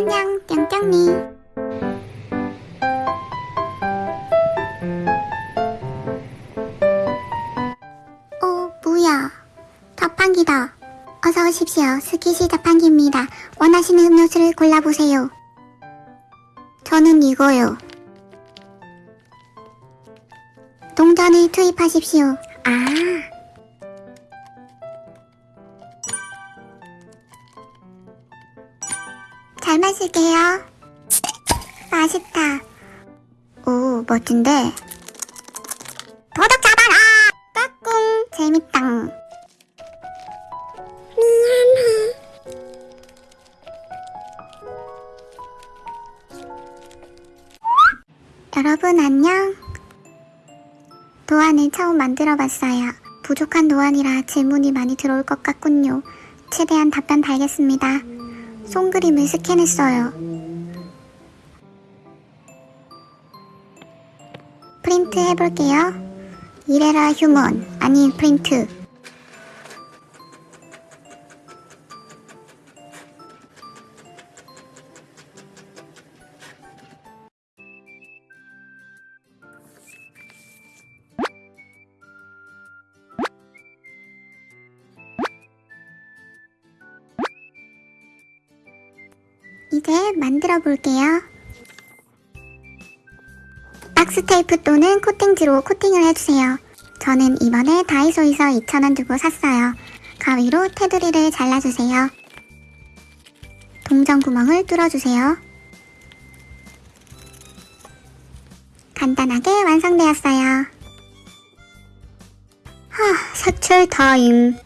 안녕, 뿅뿅니. 어, 뭐야. 자판기다. 어서 오십시오. 스키시 자판기입니다. 원하시는 음료수를 골라보세요. 저는 이거요. 동전을 투입하십시오. 아. 잘 마실게요. 맛있다. 오, 멋진데. 도둑 잡아라! 까꿍, 재밌다. 미안해. 여러분 안녕. 도안을 처음 만들어 봤어요. 부족한 도안이라 질문이 많이 들어올 것 같군요. 최대한 답변 달겠습니다. 손그림을 스캔했어요. 프린트 해볼게요. 이래라 휴먼, 아니 프린트. 이제 만들어 볼게요. 박스 테이프 또는 코팅지로 코팅을 해주세요. 저는 이번에 다이소에서 2,000원 주고 샀어요. 가위로 테두리를 잘라주세요. 동전 구멍을 뚫어주세요. 간단하게 완성되었어요. 하, 색칠 타임.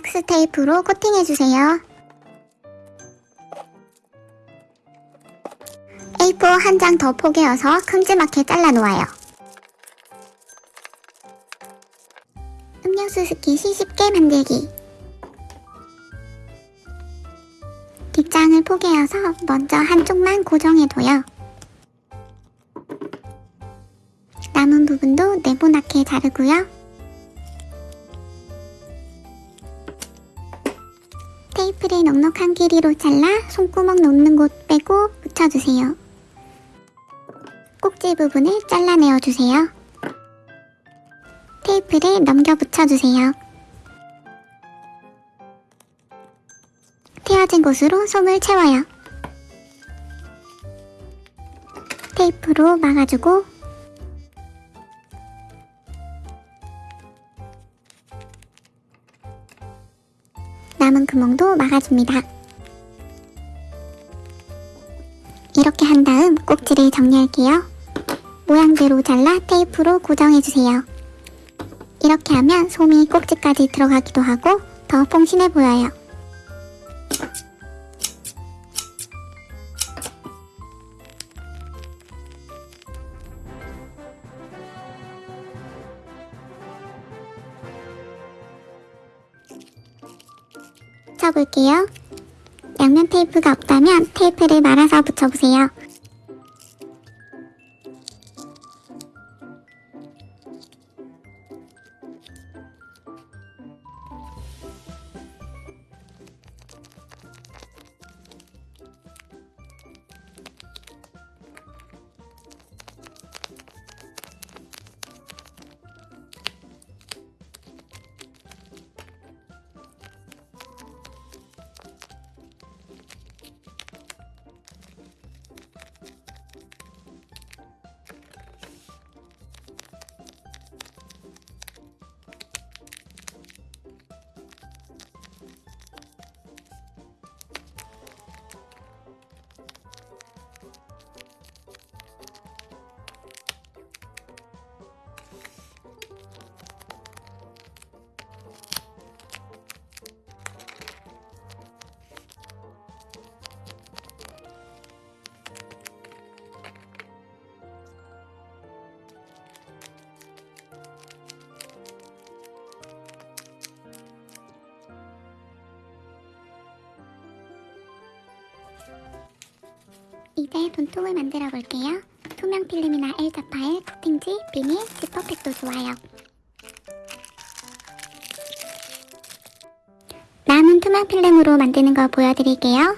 박스 테이프로 코팅해주세요. A4 한 장 더 포개어서 큼지막하게 잘라놓아요. 음료수 스킷이 쉽게 만들기 뒷장을 포개어서 먼저 한쪽만 고정해둬요. 남은 부분도 네모나게 자르고요. 테이프를 넉넉한 길이로 잘라 손구멍 놓는 곳 빼고 붙여주세요. 꼭지 부분을 잘라내어 주세요. 테이프를 넘겨 붙여주세요. 튀어진 곳으로 솜을 채워요. 테이프로 막아주고 남은 구멍도 막아줍니다. 이렇게 한 다음 꼭지를 정리할게요. 모양대로 잘라 테이프로 고정해주세요. 이렇게 하면 솜이 꼭지까지 들어가기도 하고 더 퐁신해 보여요. 붙여볼게요. 양면 테이프가 없다면 테이프를 말아서 붙여보세요. 이제 돈통을 만들어 볼게요. 투명 필름이나 L자 파일, 코팅지, 비닐, 지퍼팩도 좋아요. 남은 투명 필름으로 만드는 거 보여드릴게요.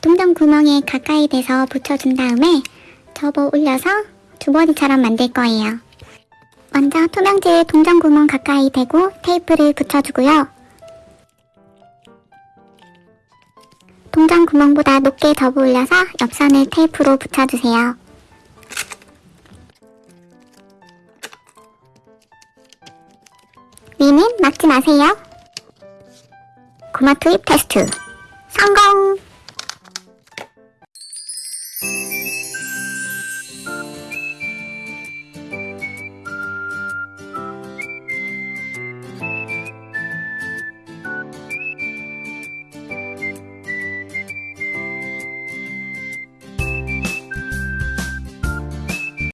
동전 구멍에 가까이 대서 붙여준 다음에 접어 올려서 주머니처럼 만들 거예요. 먼저 투명지에 동전 구멍 가까이 대고 테이프를 붙여주고요. 동전 구멍보다 높게 접어 올려서 옆선을 테이프로 붙여주세요. 위는 막지 마세요. 고마 투입 테스트 성공!